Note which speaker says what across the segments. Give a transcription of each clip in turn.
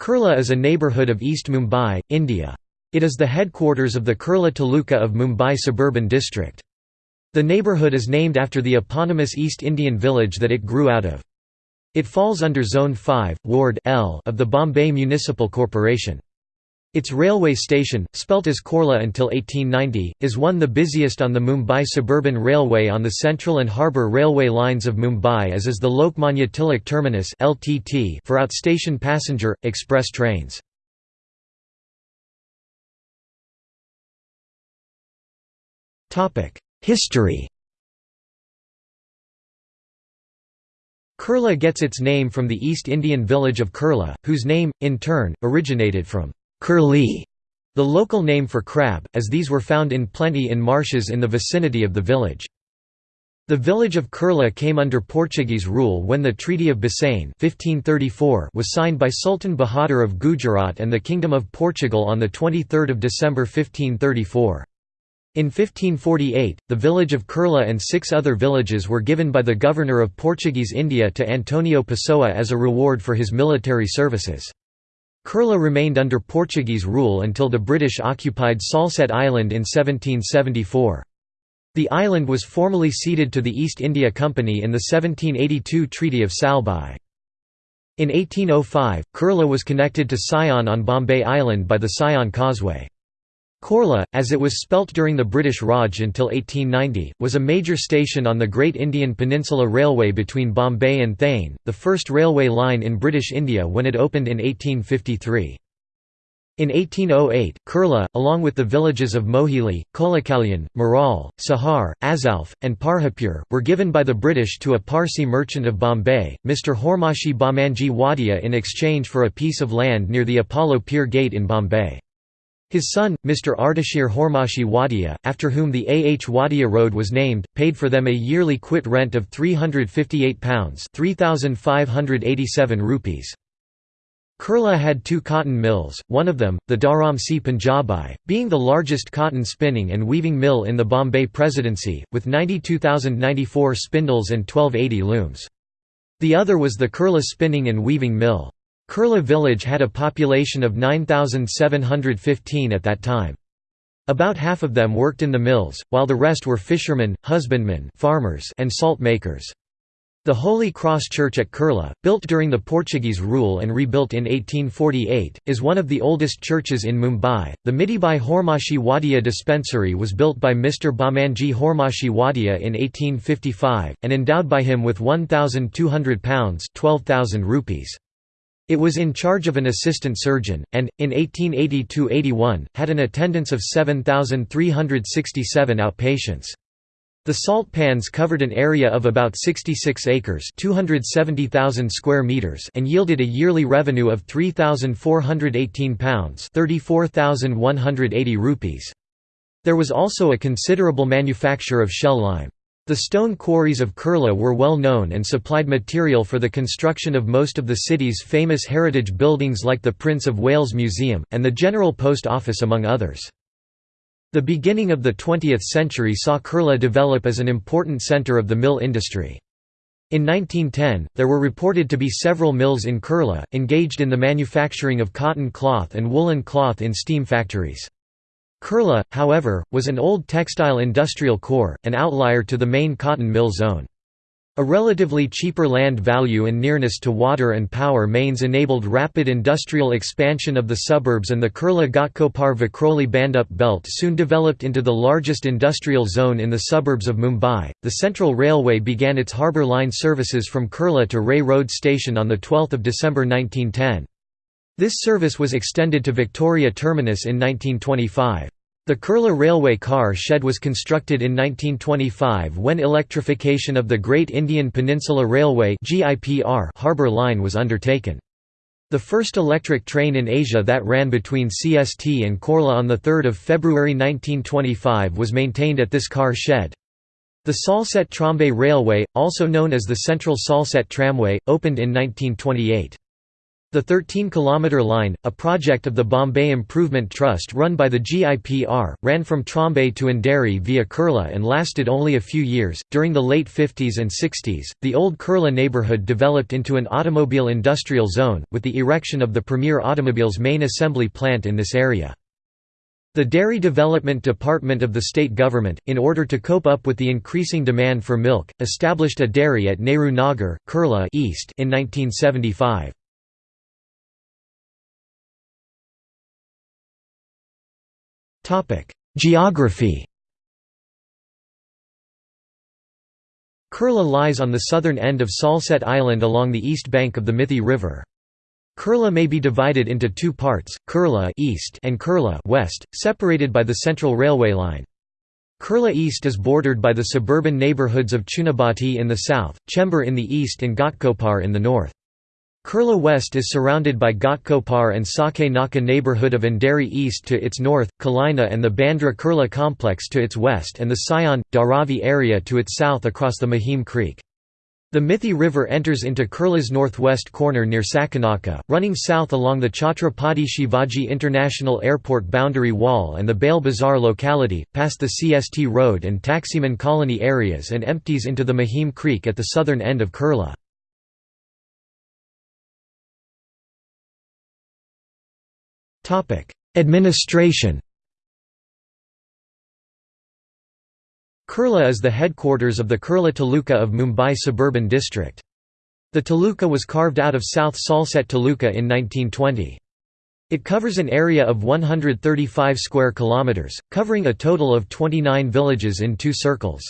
Speaker 1: Kurla is a neighbourhood of East Mumbai, India. It is the headquarters of the Kurla Taluka of Mumbai Suburban District. The neighbourhood is named after the eponymous East Indian village that it grew out of. It falls under Zone 5, Ward L of the Bombay Municipal Corporation. Its railway station, spelt as Coorla until 1890, is one the busiest on the Mumbai Suburban Railway on the Central and Harbour Railway lines of Mumbai as is the Lokmanya Tilak Terminus for outstation passenger, express trains. History Kurla gets its name from the East Indian village of Kurla, whose name, in turn, originated from kurli, the local name for crab, as these were found in plenty in marshes in the vicinity of the village. The village of Kurla came under Portuguese rule when the Treaty of Bassein 1534 was signed by Sultan Bahadur of Gujarat and the Kingdom of Portugal on 23 December 1534. In 1548, the village of Kurla and six other villages were given by the governor of Portuguese India to Antonio Pessoa as a reward for his military services. Kurla remained under Portuguese rule until the British occupied Salsette Island in 1774. The island was formally ceded to the East India Company in the 1782 Treaty of Salbai. In 1805, Kurla was connected to Sion on Bombay Island by the Sion Causeway. Coorla, as it was spelt during the British Raj until 1890, was a major station on the Great Indian Peninsula Railway between Bombay and Thane, the first railway line in British India when it opened in 1853. In 1808, Kurla, along with the villages of Mohili, Kolakalyan, Marol, Sahar, Azalf, and Parhapur, were given by the British to a Parsi merchant of Bombay, Mr. Hormashi Bamanji Wadia in exchange for a piece of land near the Apollo Pier Gate in Bombay. His son, Mr. Ardashir Hormashi Wadia, after whom the A. H. Wadia Road was named, paid for them a yearly quit rent of £358 3,587 rupees. Kurla had two cotton mills, one of them, the Dharam Si Punjabi, being the largest cotton spinning and weaving mill in the Bombay Presidency, with 92,094 spindles and 1280 looms. The other was the Kurla Spinning and Weaving Mill. Kurla village had a population of 9,715 at that time. About half of them worked in the mills, while the rest were fishermen, husbandmen farmers and salt makers. The Holy Cross Church at Kurla, built during the Portuguese rule and rebuilt in 1848, is one of the oldest churches in Mumbai. The Mitibai Hormashi Wadia Dispensary was built by Mr. Bamanji Hormashi Wadia in 1855, and endowed by him with £1,200 12,000 rupees. It was in charge of an assistant surgeon, and, in 1882–81, had an attendance of 7,367 outpatients. The salt pans covered an area of about 66 acres 270,000 square meters and yielded a yearly revenue of £3,418 34,180 rupees. There was also a considerable manufacture of shell lime. The stone quarries of Kurla were well known and supplied material for the construction of most of the city's famous heritage buildings like the Prince of Wales Museum, and the General Post Office among others. The beginning of the 20th century saw Kurla develop as an important centre of the mill industry. In 1910, there were reported to be several mills in Kurla, engaged in the manufacturing of cotton cloth and woolen cloth in steam factories. Kurla, however, was an old textile industrial core, an outlier to the main cotton mill zone. A relatively cheaper land value and nearness to water and power mains enabled rapid industrial expansion of the suburbs and the Kurla Ghatkopar Vikhroli Bhandup belt soon developed into the largest industrial zone in the suburbs of Mumbai. The Central Railway began its harbour line services from Kurla to Ray Road Station on 12 December 1910. This service was extended to Victoria Terminus in 1925. The Kurla Railway car shed was constructed in 1925 when electrification of the Great Indian Peninsula Railway harbour line was undertaken. The first electric train in Asia that ran between CST and Korla on 3 February 1925 was maintained at this car shed. The Salsette Trombay Railway, also known as the Central Salsette Tramway, opened in 1928. The 13-kilometre line, a project of the Bombay Improvement Trust run by the GIPR, ran from Trombay to Andheri via Kurla and lasted only a few years. During the late 50s and 60s, the old Kurla neighbourhood developed into an automobile industrial zone, with the erection of the Premier Automobiles main assembly plant in this area. The Dairy Development Department of the state government, in order to cope up with the increasing demand for milk, established a dairy at Nehru Nagar, Kurla East in 1975. Geography Kurla lies on the southern end of Salsette Island along the east bank of the Mithi River. Kurla may be divided into two parts, Kurla east and Kurla west, separated by the central railway line. Kurla East is bordered by the suburban neighbourhoods of Chunabhatti in the south, Chembur in the east and Ghatkopar in the north. Kurla West is surrounded by Ghatkopar and Sake Naka neighborhood of Andheri east to its north, Kalina and the Bandra Kurla complex to its west and the Sion, Dharavi area to its south across the Mahim Creek. The Mithi River enters into Kurla's northwest corner near Sakinaka, running south along the Chhatrapati Shivaji International Airport boundary wall and the Bail Bazar locality, past the CST Road and Taximan colony areas and empties into the Mahim Creek at the southern end of Kurla. Administration Kurla is the headquarters of the Kurla Taluka of Mumbai Suburban District. The taluka was carved out of South Salsette Taluka in 1920. It covers an area of 135 square kilometers, covering a total of 29 villages in two circles.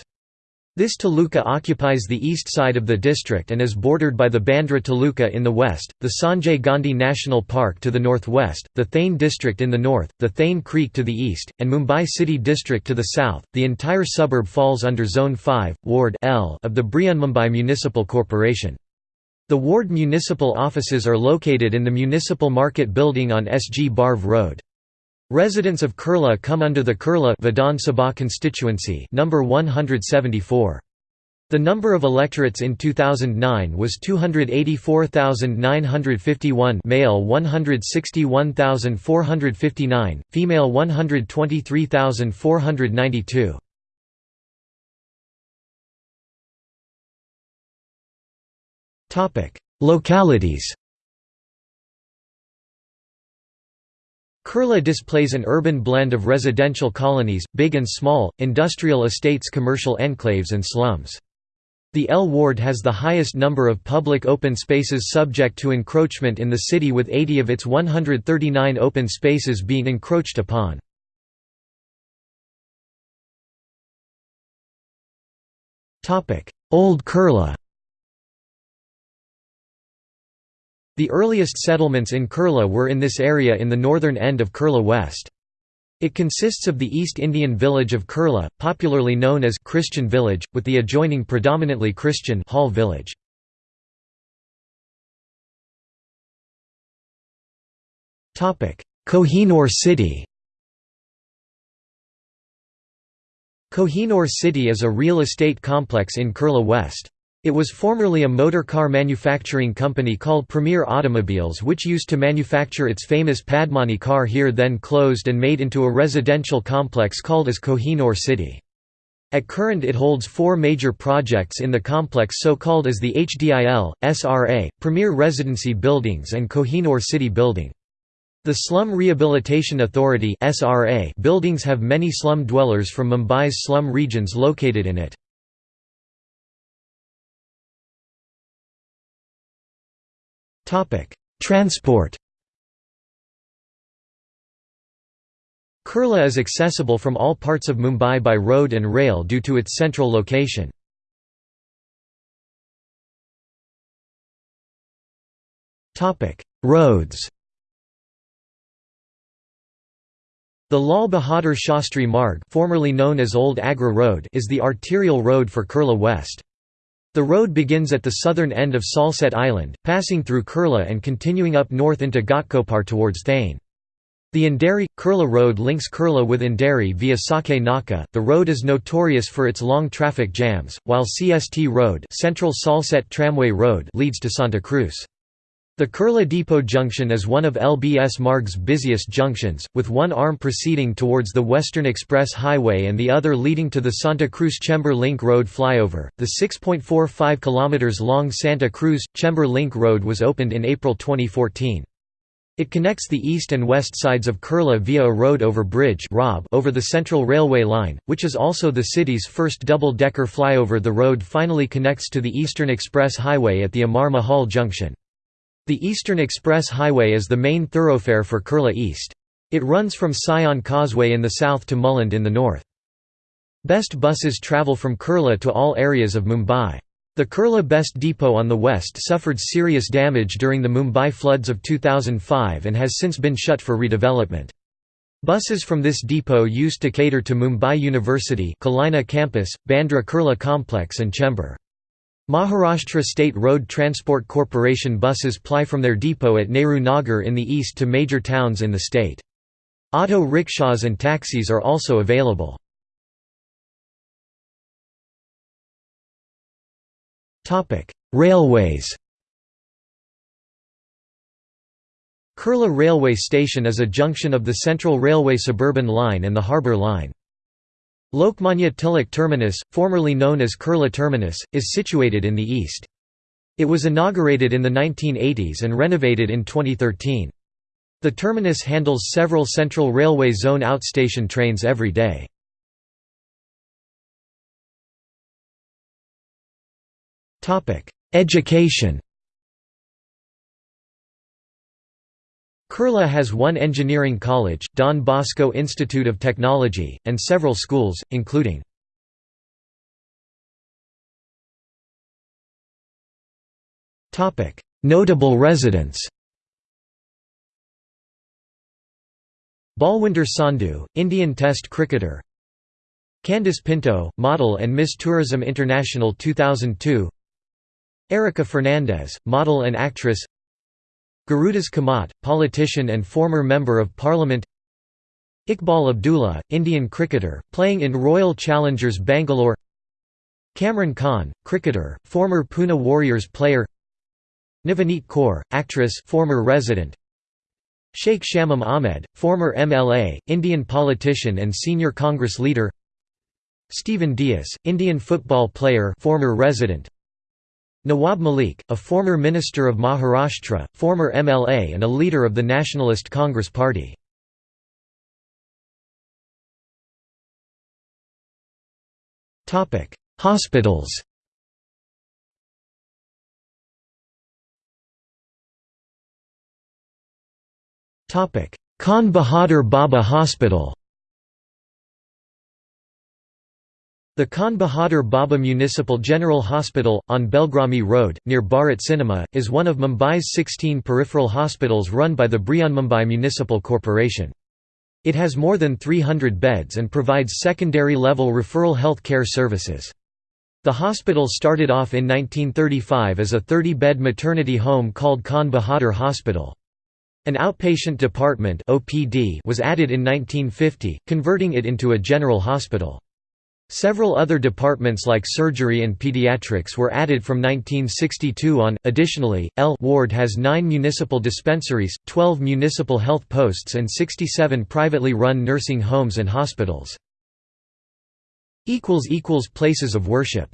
Speaker 1: This taluka occupies the east side of the district and is bordered by the Bandra taluka in the west, the Sanjay Gandhi National Park to the northwest, the Thane district in the north, the Thane Creek to the east, and Mumbai City district to the south. The entire suburb falls under Zone 5, Ward L of the Mumbai Municipal Corporation. The ward municipal offices are located in the Municipal Market Building on SG Barve Road. Residents of Kurla come under the Kurla Vidhan Sabha constituency number 174. The number of electorates in 2009 was 284,951 male 161,459, female 123,492. Localities Kurla displays an urban blend of residential colonies, big and small, industrial estates commercial enclaves and slums. The L ward has the highest number of public open spaces subject to encroachment in the city with 80 of its 139 open spaces being encroached upon. Old Kurla The earliest settlements in Kurla were in this area in the northern end of Kurla West. It consists of the East Indian village of Kurla, popularly known as Christian village, with the adjoining predominantly Christian Hall village. Kohinoor city Kohinoor city is a real estate complex in Kurla West. It was formerly a motor car manufacturing company called Premier Automobiles which used to manufacture its famous Padmini car here then closed and made into a residential complex called as Kohinoor City. At current it holds four major projects in the complex so called as the HDIL, SRA, Premier Residency Buildings and Kohinoor City Building. The Slum Rehabilitation Authority buildings have many slum dwellers from Mumbai's slum regions located in it. Transport Kurla is accessible from all parts of Mumbai by road and rail due to its central location. Roads The Lal Bahadur Shastri Marg formerly known as Old Agra Road is the arterial road for Kurla West. The road begins at the southern end of Salsette Island, passing through Kurla and continuing up north into Ghatkopar towards Thane. The Andheri Kurla Road links Kurla with Andheri via Sake Naka. The road is notorious for its long traffic jams, while CST Road, Central Salsette Tramway Road leads to Santa Cruz. The Kurla Depot Junction is one of LBS Marg's busiest junctions, with one arm proceeding towards the Western Express Highway and the other leading to the Santa Cruz Chembur Link Road flyover. The 6.45 km long Santa Cruz Chembur Link Road was opened in April 2014. It connects the east and west sides of Kurla via a road over bridge over the Central Railway line, which is also the city's first double-decker flyover The road finally connects to the Eastern Express Highway at the Amar Mahal Junction. The Eastern Express Highway is the main thoroughfare for Kurla East. It runs from Sion Causeway in the south to Mulund in the north. BEST buses travel from Kurla to all areas of Mumbai. The Kurla BEST Depot on the west suffered serious damage during the Mumbai floods of 2005 and has since been shut for redevelopment. Buses from this depot used to cater to Mumbai University Kalina campus, Bandra Kurla complex and Chembur. Maharashtra State Road Transport Corporation buses ply from their depot at Nehru Nagar in the east to major towns in the state. Auto rickshaws and taxis are also available. Railways Kurla Railway Station is a junction of the Central Railway Suburban Line and the Harbour Line. Lokmanya Tilak Terminus, formerly known as Kurla Terminus, is situated in the east. It was inaugurated in the 1980s and renovated in 2013. The terminus handles several Central Railway Zone outstation trains every day. Education Kurla has one engineering college, Don Bosco Institute of Technology, and several schools, including Notable residents Balwinder Sandhu, Indian Test cricketer Candice Pinto, model and Miss Tourism International 2002 Erica Fernandes, model and actress Gurudas Kamat, politician and former Member of Parliament. Iqbal Abdullah, Indian cricketer, playing in Royal Challengers Bangalore. Kamran Khan, cricketer, former Pune Warriors player. Navneet Kaur, actress former resident. Sheikh Shamim Ahmed, former MLA, Indian politician and senior Congress leader. Stephen Dias, Indian football player former resident Nawab Malik, a former minister of Maharashtra, former MLA and a leader of the Nationalist Congress Party. Hospitals Khan Bahadur Bhabha Hospital The Khan Bahadur Bhabha Municipal General Hospital, on Belgrami Road, near Bharat Cinema, is one of Mumbai's 16 peripheral hospitals run by the Mumbai Municipal Corporation. It has more than 300 beds and provides secondary-level referral health care services. The hospital started off in 1935 as a 30-bed maternity home called Khan Bahadur Hospital. An outpatient department was added in 1950, converting it into a general hospital. Several other departments like surgery and pediatrics were added from 1962 on. Additionally, L ward has 9 municipal dispensaries, 12 municipal health posts and 67 privately run nursing homes and hospitals. equals equals places of worship